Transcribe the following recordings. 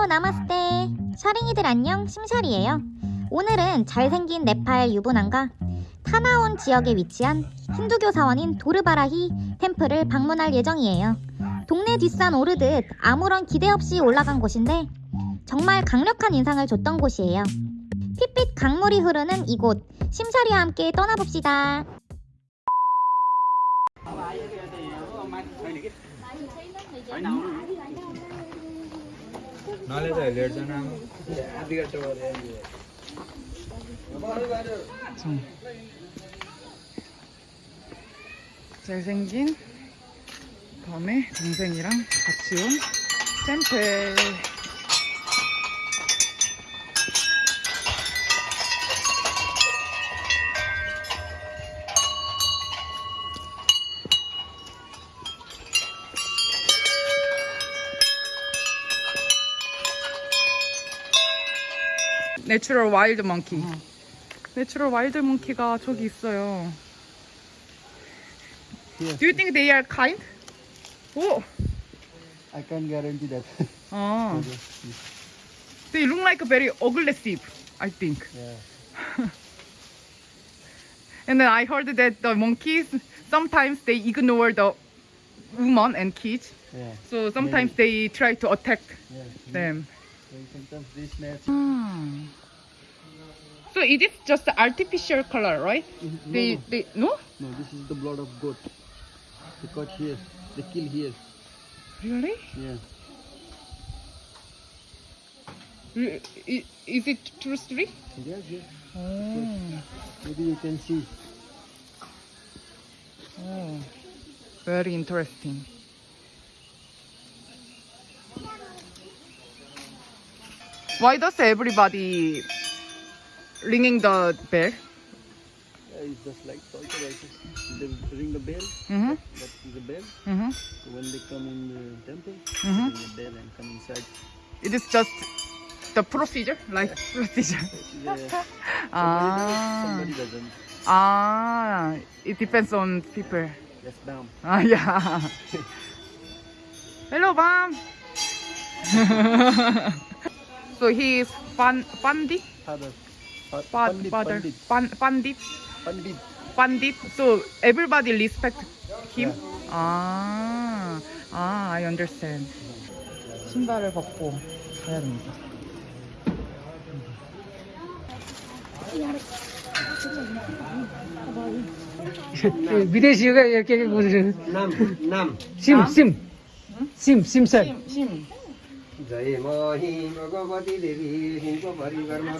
Hello नमस्ते. 샤링이들 안녕 심샤리예요. 오늘은 잘생긴 네팔 유부남과 타나온 지역에 위치한 힌두교 사원인 도르바라히 temple을 방문할 예정이에요. 동네 뒷산 오르듯 아무런 기대 없이 올라간 곳인데 정말 강력한 인상을 줬던 곳이에요. 핏빛 강물이 흐르는 이곳 심샤리와 함께 떠나봅시다 ನಾಳೆ ಎರಡು ಜನ ಅದಿಗಟ್ಟೆ 잘생긴 밤에 동생이랑 같이 온 템플 내추럴 와일드 몽키 내추럴 와일드 몽키가 저기 있어요 Do you think they are kind? 오! I can't guarantee that. 아. They look like very aggressive, I think. yeah. And then I heard that the monkeys sometimes they ignore the woman and kids. Yeah. So sometimes they try to attack Yeah. them. So sometimes they snatch. Hmm. So it is just artificial color, right? No, They no, they no? no, this is the blood of goat. They caught here. They kill here. Really? Yeah. Mm, Re- Is it true story? Yes, yes. Oh. Maybe you can see. Oh. Very interesting. Why does everybody ringing the bell? Yeah, it's just like. I think. They ring the bell. Mm-hmm. That is the bell. Mm-hmm. So when they come in the temple, Mhm. ring the bell and come inside. It is just the procedure, like procedure. Yeah. Somebody does, Ah, somebody doesn't. ah, it depends on people. Yes, ma'am. Ah, yeah. Hello, mom. so he is Pandit, Father. Pa- Pad, Pandit, father, Pandit. Pan, Pandit, Pandit. Pandit. So everybody respect him. Yeah. Ah, ah, I understand. 신발을 벗고 가야 됩니다. विदेशीको के के गुन्जन Nam. Nam. SIM सिम सिम SIM sir 심, 심. जय मही भगवती देवी हिंग परिवारमा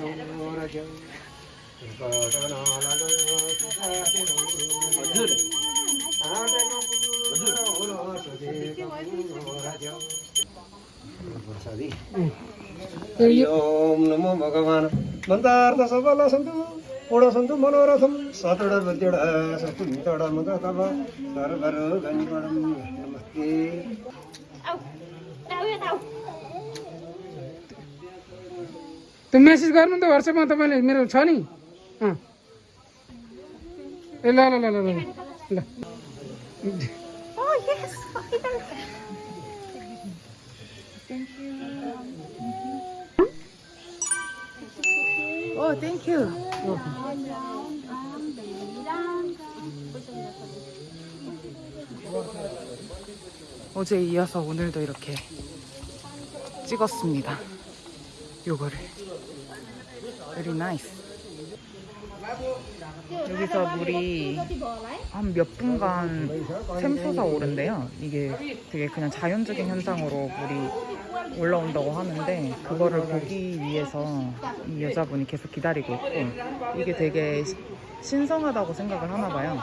ओम नमो भगवान। मन्दार्थ सबल सन्तु पूर्ण सन्तु मनोरथम सतड बत्योड सस्तु मितड मग तव सर्वर गणिपडम नमस्ते आउ आउ आउ त्यो मेसेज गर्नु नि त वाट्सएपमा तपाईँले मेरो छ नि अँ ए ल ल ल ल ल ल Oh yes Oh, thank you. 어제 이어서 오늘도 이렇게 찍었습니다. 요거를. Very nice. 여기서 물이 한 몇 분간 샘솟아 오른대요. 이게 되게 그냥 자연적인 현상으로 물이 올라온다고 하는데 그거를 보기 위해서 이 여자분이 계속 기다리고 있고 이게 되게 시- 신성하다고 생각을 하나 봐요.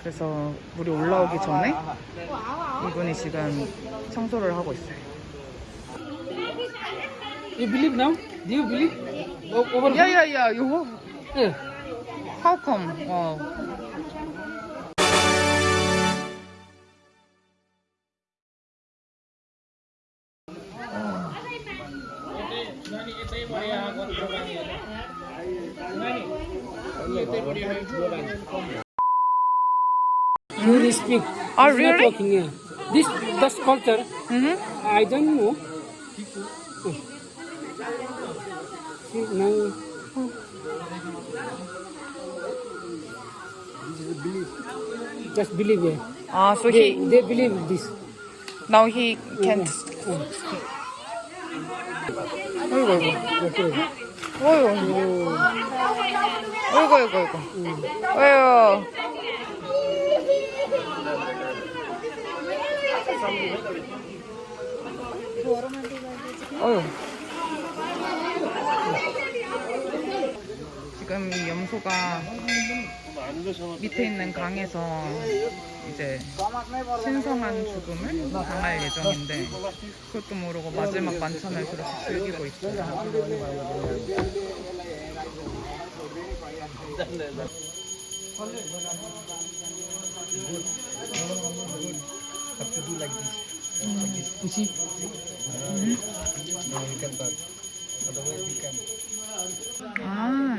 그래서 물이 올라오기 전에 이분이 지금 청소를 하고 있어요. You believe now? Do you believe? O- Over 야야야 이거 Yeah. how come? 어. You speak. Oh, He's not really? talking, yeah. This the sculptor. Mhm. I don't know. See, now, just believe it. 아, so They, he they believe this. now he can't. 어이구 어이구. 어이구 어이구 어이구 어이구. 어이구. 어휴. 지금 이 염소가 밑에 있는 강에서 이제 신성한 죽음을 당할 예정인데 그것도 모르고 마지막 만찬을 그렇게 즐기고 있어요. You see?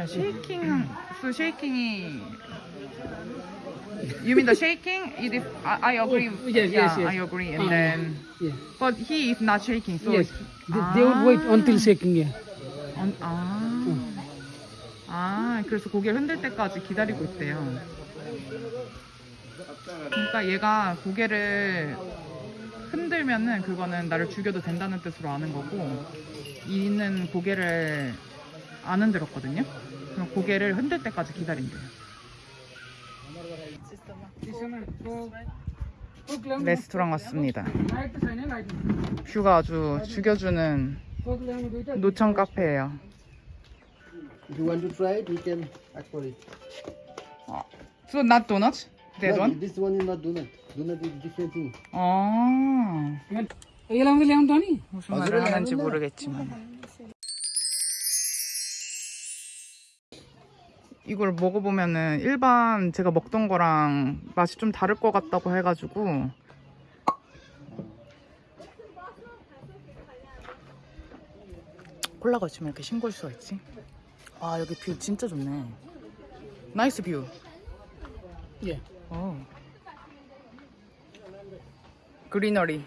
아, 쉐이킹. So 쉐이킹이 You mean the shaking? It is, I, I agree. Yes, yeah, yes, yes. I agree. And Ah, then, Yeah. but he is not shaking. So yes. They, they would wait until shaking. Yeah. 어, 아, 아, 그래서 고개를 흔들 때까지 기다리고 있대요. 그러니까 얘가 고개를 흔들면은 그거는 나를 죽여도 된다는 뜻으로 아는 거고, 이는 고개를 안 흔들었거든요. 그럼 고개를 흔들 때까지 기다린대요. 레스토랑 왔습니다. 뷰가 아주 죽여주는 노천 카페예요. If you want to try it, you can ask for it. So not donuts? That No, one? This one is not donut. Donut is different thing. 아 Ilang ilang Tony? 무슨 말을 하는지 모르겠지만 이걸 먹어보면은 일반 제가 먹던 거랑 맛이 좀 다를 것 같다고 해가지고 콜라가 있으면 이렇게 싱거울 수가 있지 아 여기 뷰 진짜 좋네 나이스 뷰 Yeah. 어. Greenery.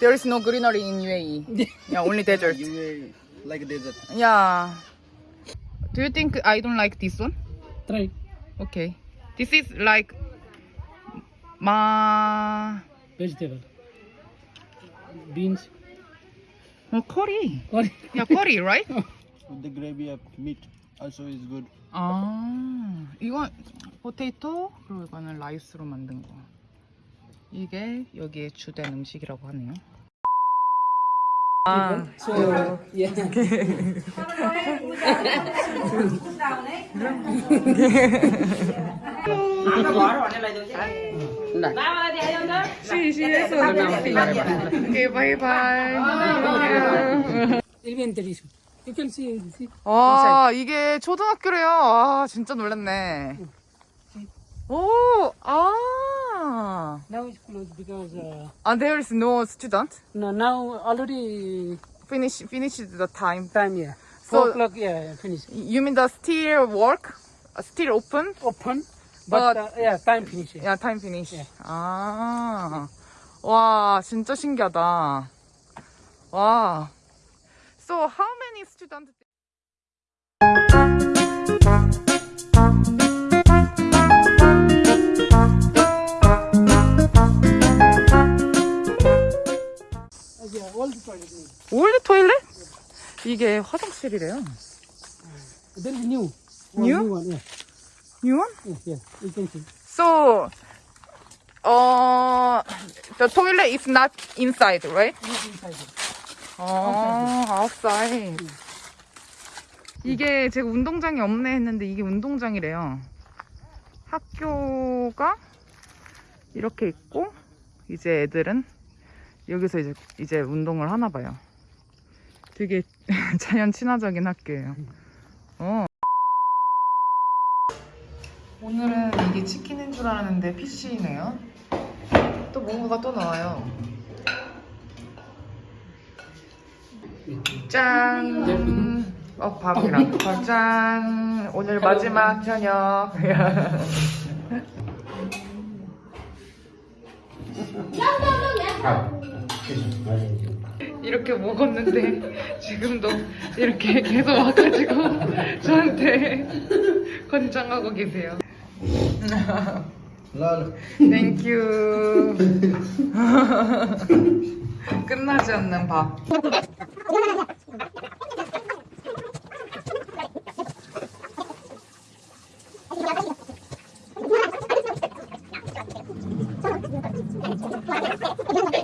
There is no greenery in UAE. yeah, only desert. Will like desert. Yeah. Do you think I don't like this one? Try. Okay. This is like ma Vegetable. Beans. oh, curry. Curry. Yeah, curry, right? With the gravy of meat also is good. 아, 이건 포테이토 그리고 이거는 라이스로 만든 거. 이게 여기에 주된 음식이라고 하네요. 아, So, yeah. 시시해서 오케이, 바이바이. Elementary school. You can see, see. 아, 이게 초등학교래요. 아, 진짜 놀랐네. 오, 아. Now it's closed because uh, And there is no student. no, now already Finish, finished the time. time, yeah. So- Four o'clock, yeah, finish. You mean the still work? Uh, Still open? Open, but, But- uh, yeah, time finish. Yeah. Yeah, time finish. 예. 아, 와, 진짜 신기하다. 와. So how many students? 이게 화장실이래요. Is new. One New? New one, yeah. New one? Yeah, yeah. You can see. So, uh, the toilet is not inside, right? Not inside. 아, outside. 이게 제가 운동장이 없네 했는데 이게 운동장이래요. 학교가 이렇게 있고 이제 애들은 여기서 이제 이제 운동을 하나 봐요. 되게 자연 친화적인 학교예요. 어. 오늘은 이게 치킨인 줄 알았는데 PC네요. 또 뭔가가 또 나와요. 짠! 어, 밥이랑. 어, 짠! 오늘 마지막 저녁. 이렇게 먹었는데 지금도 이렇게 계속 와가지고 저한테 권장하고 계세요. 땡큐 끝나지 않는 밥.